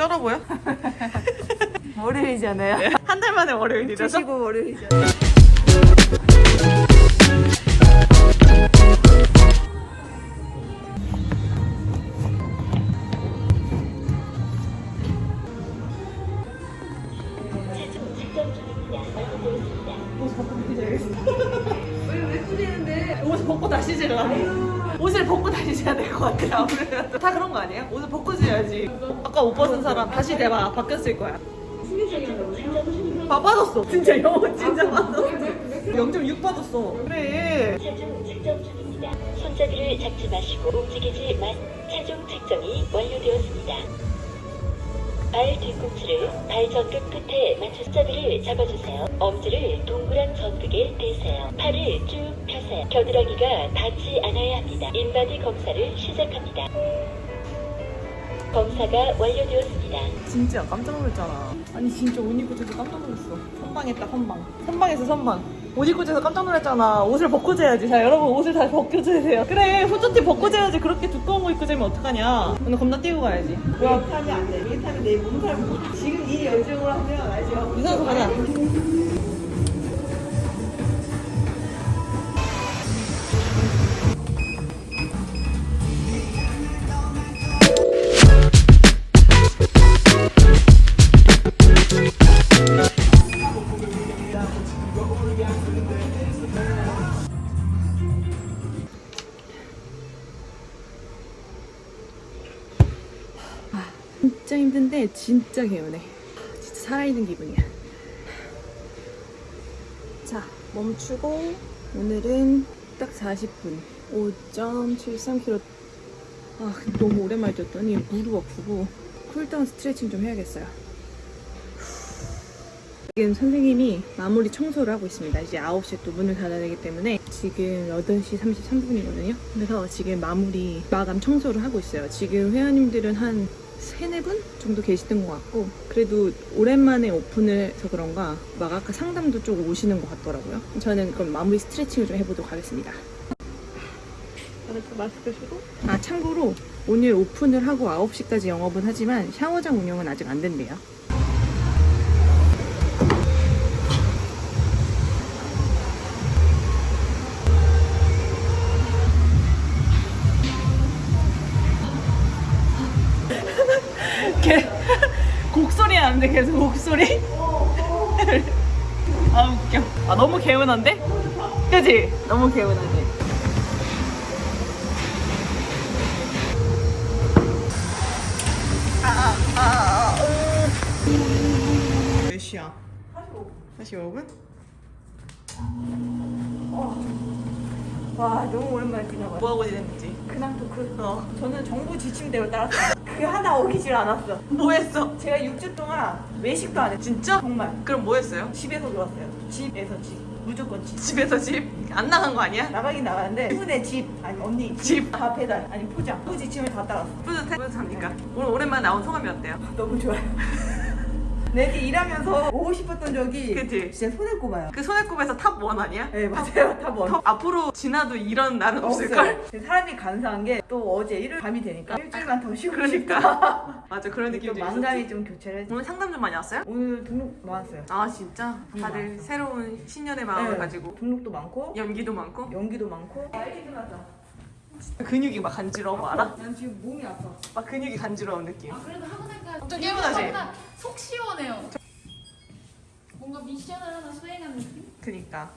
쩔어 보여? 월요일이잖아요. 한달 만에 월요일이라서? 주시고 꾸미는데? 옷을 벗고 다니시려고 옷을 벗고 다니셔야 될 것 같아요 아무래도 다 그런 거 아니에요? 옷을 벗고 지어야지 아까 옷 벗은 사람 다시 대봐 바뀌었을 거야 봐 빠졌어 진짜 영어 진짜 빠졌어 0.6 빠졌어 그래 체중 측정 중입니다. 손잡이를 잡지 마시고 움직이지 마. 체중 측정이 완료되었습니다. 발 뒤꿈치를 발 전극 끝에 맞춰 손잡이를 잡아주세요. 엄지를 동그란 전극에 대세요. 팔을 쭉 펴세요. 겨드랑이가 닿지 않아야 합니다. 인바디 검사를 시작합니다. 검사가 완료되었습니다. 진짜 깜짝 놀랐잖아 아니 진짜 옷 입고 재서 깜짝 놀랐어 선방했다 선방 선방에서 선방 옷 입고 재서 깜짝 놀랐잖아 옷을 벗고 재야지 자 여러분 옷을 다시 벗고 재세요 그래 후드티 벗고 재야지 그렇게 두꺼운 거 입고 재면 어떡하냐 오늘 겁나 뛰고 가야지 와, 타면 안 돼. 이게 타면 내 몸살 못. 지금 이 열정으로 하면 알죠? 유산소 가자 진짜 힘든데 진짜 개운해. 진짜 살아있는 기분이야. 자 멈추고 오늘은 딱 40분. 5.73km 아 너무 오랜만에 뛰었더니 무릎 아프고 cool down 스트레칭 좀 해야겠어요 지금 선생님이 마무리 청소를 하고 있습니다. 이제 9시에 또 문을 닫아야 되기 때문에 지금 8시 33분이거든요. 그래서 지금 마무리 마감 청소를 하고 있어요. 지금 회원님들은 한 3, 4분 정도 계시던 것 같고 그래도 오랜만에 오픈을 해서 그런가 막 아까 상담도 좀 오시는 것 같더라고요. 저는 그럼 마무리 스트레칭을 좀 해보도록 하겠습니다. 마스크 쓰고 아 참고로 오늘 오픈을 하고 9시까지 영업은 하지만 샤워장 운영은 아직 안 된대요. 곡소리 나는데 계속 곡소리 아 웃겨 아 너무 개운한데? 그지? 너무 개운하지? 몇 시야? 45분? 와, 너무 오랜만에 뛰나봐요. 뭐하고 지냈는지 근황 토크. 어. 저는 정부 지침대로 따랐어요. 그 하나 어기질 않았어. 뭐 했어? 제가 6주 동안 외식도 안 했죠. 진짜? 정말. 그럼 뭐 했어요? 집에서 놀았어요. 집에서 집. 무조건 집. 집에서 집? 안 나간 거 아니야? 나가긴 나가는데 친구네 집 아니 언니 집. 다 배달 아니 포장 그 지침을 다 따랐어 뿌듯해? 뿌듯합니까? 오늘 오랜만에 나온 소감이 어때요? 너무 좋아요 내가 일하면서 오고 싶었던 적이 그치? 진짜 손을 꼽아요 그 손에 꼽에서 top one 아니야? 네 맞아요 top one top 앞으로 지나도 이런 날은 없을걸? 사람이 감사한 게 또 어제 일요일 밤이 되니까 일주일만 더 쉬고 그러니까. 싶다 맞아 그런 또 느낌도 만감이 있었지 좀 교체를 오늘 상담 좀 많이 왔어요? 오늘 등록 많았어요 아 진짜? 다들 많았어. 새로운 신년의 마음을 네. 가지고 등록도 많고 연기도 많고 연기도 많고 빨리 끝났다 근육이 막 간지러워 뭐 알아? 난 지금 몸이 아파 막 근육이 간지러운 느낌 그래도 하고 나니까 엄청 개운하지? 뭔가 속 시원해요. 뭔가 미션을 하나 수행한 느낌? 그니까